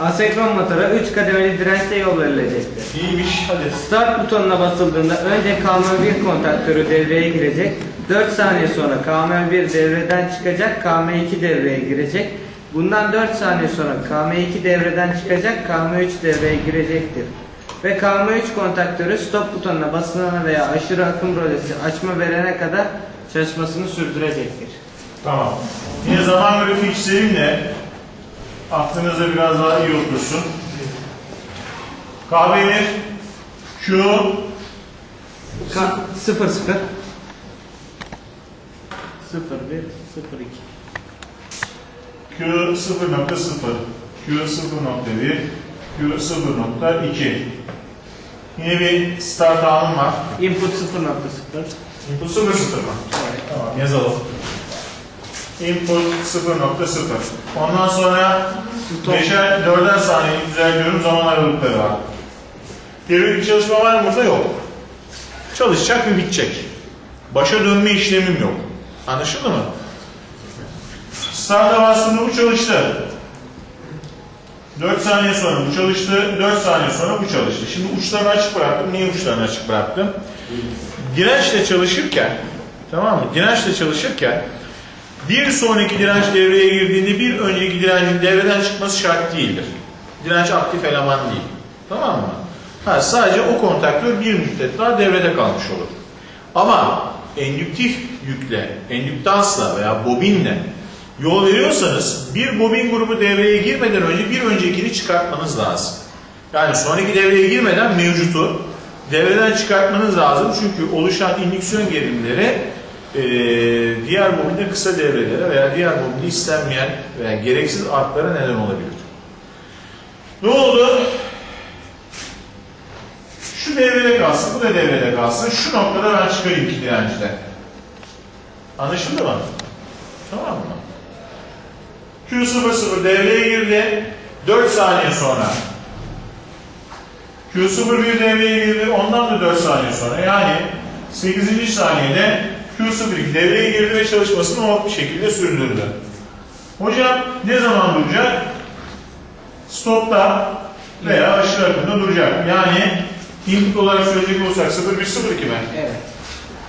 Asenkron motora 3 kademeli dirençte yol verilecektir. İyiymiş hadi. Start butonuna basıldığında önce KM1 kontaktörü devreye girecek. 4 saniye sonra KM1 devreden çıkacak, KM2 devreye girecek. Bundan 4 saniye sonra KM2 devreden çıkacak, KM3 devreye girecektir. Ve KM3 kontaktörü stop butonuna basılana veya aşırı akım rolesi açma verene kadar çalışmasını sürdürecektir. Tamam. Yine zaman grafiği çizelim de aklınızda biraz daha iyi otursun. KB1 Q Ka 0 0 0 1 0 2 Q 0.0 Q 0.1 Q 0.2 Yine bir start anım var. Input 0.0 Input 0.0 mı? Tamam yazalım. Input 0.0 Ondan sonra Stop. 5'er 4'er saniye düzenliyorum zaman aralıkları var. Devre bir çalışma var mı burada? Yok. Çalışacak ve bitecek. Başa dönme işlemim yok. Anlaşıldı mı? Start'a bastığımda bu çalıştı. 4 saniye sonra bu çalıştı, 4 saniye sonra bu çalıştı. Şimdi uçlarını açık bıraktım. Niye uçlarını açık bıraktım? Dirençle çalışırken, tamam mı? Dirençle çalışırken bir sonraki direnç devreye girdiğinde bir önceki direncin devreden çıkması şart değildir. Direnç aktif eleman değil. Tamam mı? Ha, sadece o kontaktör bir müddet daha devrede kalmış olur. Ama endüktif yükle, endüktansla veya bobinle yol veriyorsanız bir bobin grubu devreye girmeden önce bir öncekini çıkartmanız lazım. Yani sonraki devreye girmeden mevcutu devreden çıkartmanız lazım. Çünkü oluşan indüksiyon gerilimleri eee, diğer bobinde kısa devrelere veya diğer bobinde istenmeyen veya gereksiz artlara neden olabilir. Ne oldu? Şu devrede kalsın, bu da devrede kalsın. Şu noktada ben çıkarayım iki direncide. Anlaşıldı mı? Tamam mı? Q00 devreye girdi. 4 saniye sonra. Q01 devreye girdi. Ondan da 4 saniye sonra. Yani 8. saniyede Q02 devreye girdi ve çalışmasını o şekilde sürdürdü. Hocam ne zaman duracak? Stopta veya aşırı akımda duracak. Yani input olarak söyleyecek olursak 01 02 mi? Evet.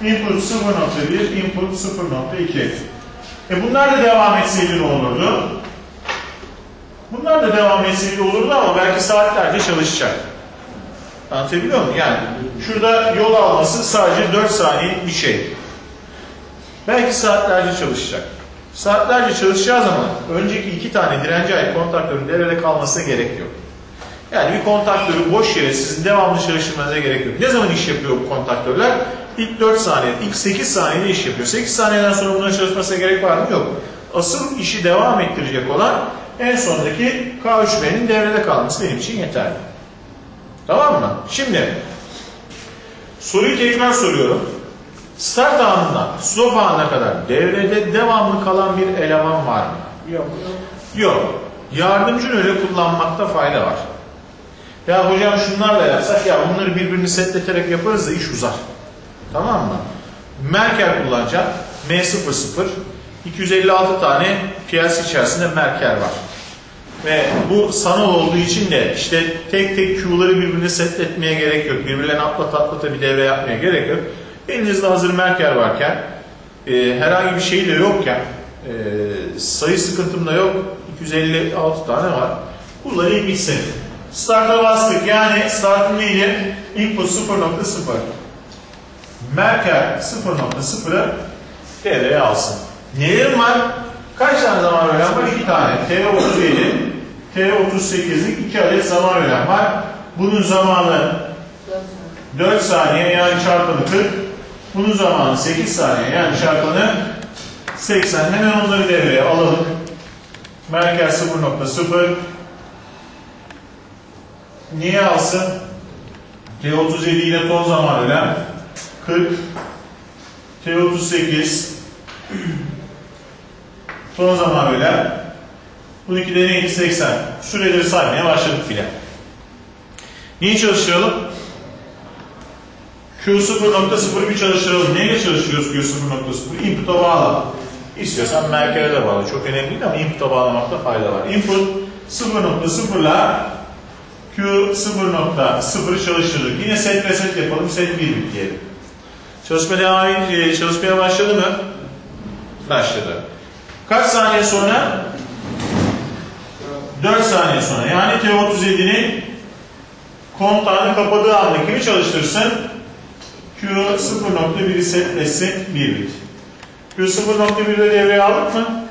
Input 0.1, input 0.2. E bunlar da devam etseydi ne olurdu? Bunlar da devam etseydi olurdu ama belki saatlerce çalışacak. Anlatabiliyor muyum? Yani şurada yol alması sadece 4 saniyelik bir şey. Belki saatlerce çalışacak. Saatlerce çalışacağı zaman önceki iki tane direnci ait kontaktörün devrede kalmasına gerek yok. Yani bir kontaktörü boş yere sizin devamlı çalıştırmanıza gerek yok. Ne zaman iş yapıyor bu kontaktörler? İlk 4 saniye, ilk 8 saniyede iş yapıyor. 8 saniyeden sonra bunların çalışmasına gerek var mı? Yok. Asıl işi devam ettirecek olan en sondaki K3B'nin devrede kalması benim için yeterli. Tamam mı? Şimdi soruyu tekrar soruyorum. Start anından stop anına kadar devrede devamlı kalan bir eleman var mı? Yok. Yok. Yardımcı öyle kullanmakta fayda var. Ya hocam şunlarla yapsak ya bunları birbirini setleterek yaparız da iş uzar. Tamam mı? Merker kullanacağım. M00 256 tane piyasa içerisinde merker var. Ve bu sanal olduğu için de işte tek tek Q'ları birbirine setletmeye gerek yok. Birbirlerine atlat atlata bir devre yapmaya gerek yok. Elinizde hazır merker varken e, herhangi bir şey de yokken e, sayı sıkıntım da yok. 256 tane var. Kullanayım gitsin. Start'a bastık. Yani startın neydi? Input 0.0. Merker 0.0'ı devreye alsın. Nelerim var? Kaç tane zaman öğren var? 2 tane. T37, T38'lik 2 adet zaman öğren var. Bunun zamanı 4 saniye yani çarpanı 40. Bunun zamanı 8 saniye yani çarpanı 80. Hemen onları devreye alalım. Merkez 0.0 Niye alsın? T37 ile ton zaman önem 40 T38 ton zaman önem Bununki de neydi? 80. Süreleri saymaya başladık bile. Niye çalıştıralım? Q0.0'ı bir çalıştıralım. Neyle çalıştırıyoruz Q0.0'ı? Input'a bağla. İstiyorsan merkeze de bağlı. Çok önemli değil ama input'a bağlamakta fayda var. Input 0.0 ile Q 0.0'ı çalıştırdık. Yine set reset yapalım. Set 1 bit diyelim. Çalışma devam edince çalışmaya başladı mı? Başladı. Kaç saniye sonra? 4 saniye sonra. Yani T37'nin kontağını kapadığı anda kimi çalıştırsın? Q 0.1'i setlesin 1 bit. Q 0.1'de devreye aldık mı?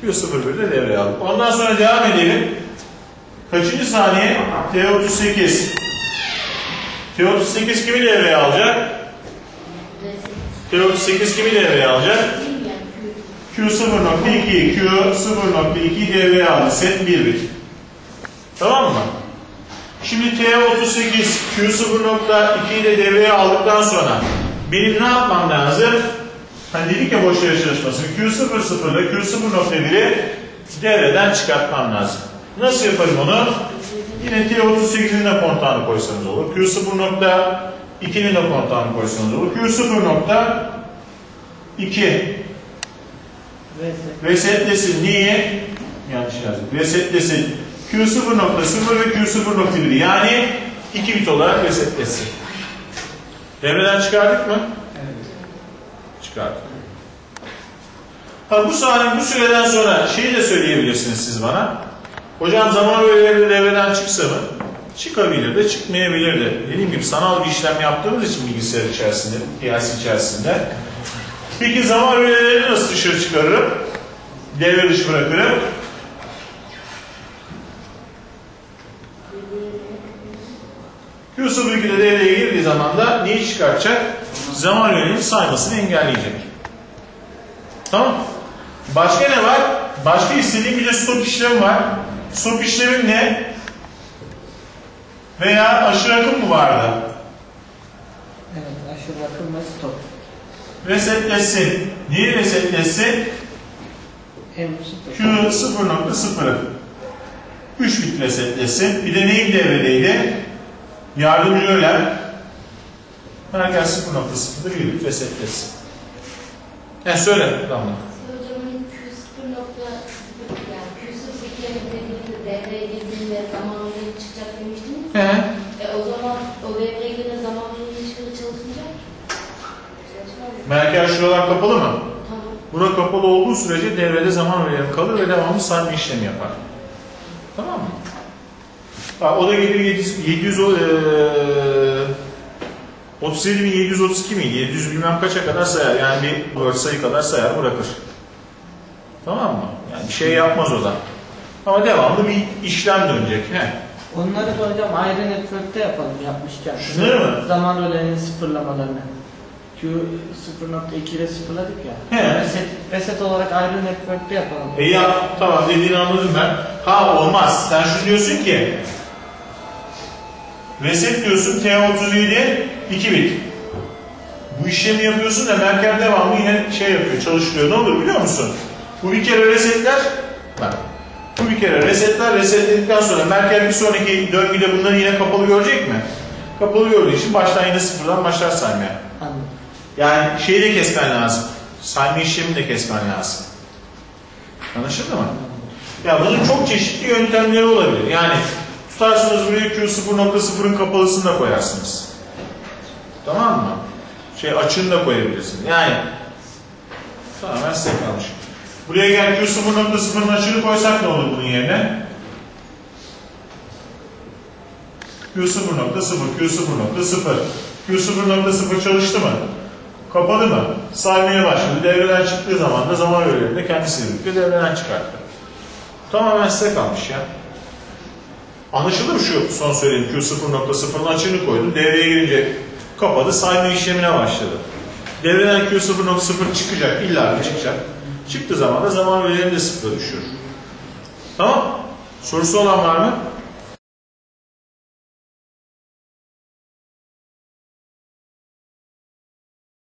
Q 0.1'de devreye aldık. Ondan sonra devam edelim. Kaçıncı saniye? T38. T38 kimi devreye alacak? T38 kimi devreye alacak? Q 0.2, Q 0.2 devreye aldı. Set 1 bit. Tamam mı? Şimdi T38 Q 0.2'yi de devreye aldıktan sonra benim ne yapmam lazım? Hani dedik ya boş yere çalışması. Q 0.0 ile Q 0.1'i devreden çıkartmam lazım. Nasıl yaparım onu? Yine T38'in de kontağını koysanız olur. Q 0.2'nin de kontağını koysanız olur. Q 0.2 resetlesin. Niye? Yanlış yazdım. Resetlesin. Q 0.0 ve Q 0.1 yani 2 bit olarak resetlesin. Devreden çıkardık mı? Evet. Çıkardık. Ha bu saniye bu süreden sonra şeyi de söyleyebilirsiniz siz bana. Hocam zaman öğeleri devreden çıksa mı? Çıkabilir de çıkmayabilir de. Dediğim gibi sanal bir işlem yaptığımız için bilgisayar içerisinde, PLC içerisinde. Peki zaman öğeleri nasıl dışarı çıkarırım? Devre dışı bırakırım. Q02'de devreye girdiği zaman da neyi çıkartacak? Zaman öğelerinin saymasını engelleyecek. Tamam. Başka ne var? Başka istediğim bir de stop işlemi var. Stop işlemim ne? Veya aşırı akım mı vardı? Evet, aşırı akım ve stop. Resetlesin. Neyi resetlesin? Q 0.0'ı 3 bit resetlesin. Bir de neyin devredeydi? Yardımcı öğlen. Herkes 0.0'da 1 bit resetlesin. Yani söyle Damla. Hocamın Q0 nokta yani Q0 dediğinde devreye girdiğinde zamanlı çıkacak demiştiniz. He. E o zaman o devreye giren zamanlı ilişkili çalışmayacak. Mı? Merkez şuralar kapalı mı? Tamam. Bura kapalı olduğu sürece devrede zaman öğeleri kalır ve devamlı sayma işlemi yapar. Tamam mı? Ha, o da gelir 700, 700 o, eee 37.732 miydi? 700 bilmem kaça kadar sayar. Yani bir 4 sayı kadar sayar bırakır. Tamam mı? Yani şey yapmaz o da. Ama devamlı bir işlem dönecek. He. Onları da hocam ayrı network'te yapalım yapmışken. Şunları mı? Zaman öğelerinin sıfırlamalarını. Q 0.2 ile sıfırladık ya. He. Reset, reset olarak ayrı network'te yapalım. E ya tamam dediğini anladım ben. Ha olmaz. Sen şunu diyorsun ki reset diyorsun T37 2 bit. Bu işlemi yapıyorsun da Merkel devamlı yine şey yapıyor, çalıştırıyor. Ne olur biliyor musun? Bu bir kere resetler, bak. Bu bir kere resetler, resetledikten sonra Merkel bir sonraki döngüde bunları yine kapalı görecek mi? Kapalı gördüğü için baştan yine sıfırdan başlar saymaya. Anladım. Yani şeyi de kesmen lazım. Sayma işlemini de kesmen lazım. Anlaşıldı mı? Ya bunun çok çeşitli yöntemleri olabilir. Yani tutarsınız buraya Q 0.0'ın kapalısını da koyarsınız. Tamam mı? Şey açığını da koyabilirsin. Yani tamamen size kalmış. Buraya gel Q 0.0'ın açığını koysak ne olur bunun yerine? Q 0.0, Q 0.0. Q 0.0 çalıştı mı? Kapalı mı? Saymaya başladı. Devreden çıktığı zaman da zaman öğelerinde kendisiyle birlikte devreden çıkarttı. Tamamen size kalmış ya. Anlaşıldı mı şu son söylediğim Q 0.0'ın açığını koydu. Devreye girince kapadı. Sayma işlemine başladı. Devreden Q 0.0 çıkacak. illa çıkacak. Çıktığı zaman da zaman öğelerini de sıfıra düşürür. Tamam. Sorusu olan var mı?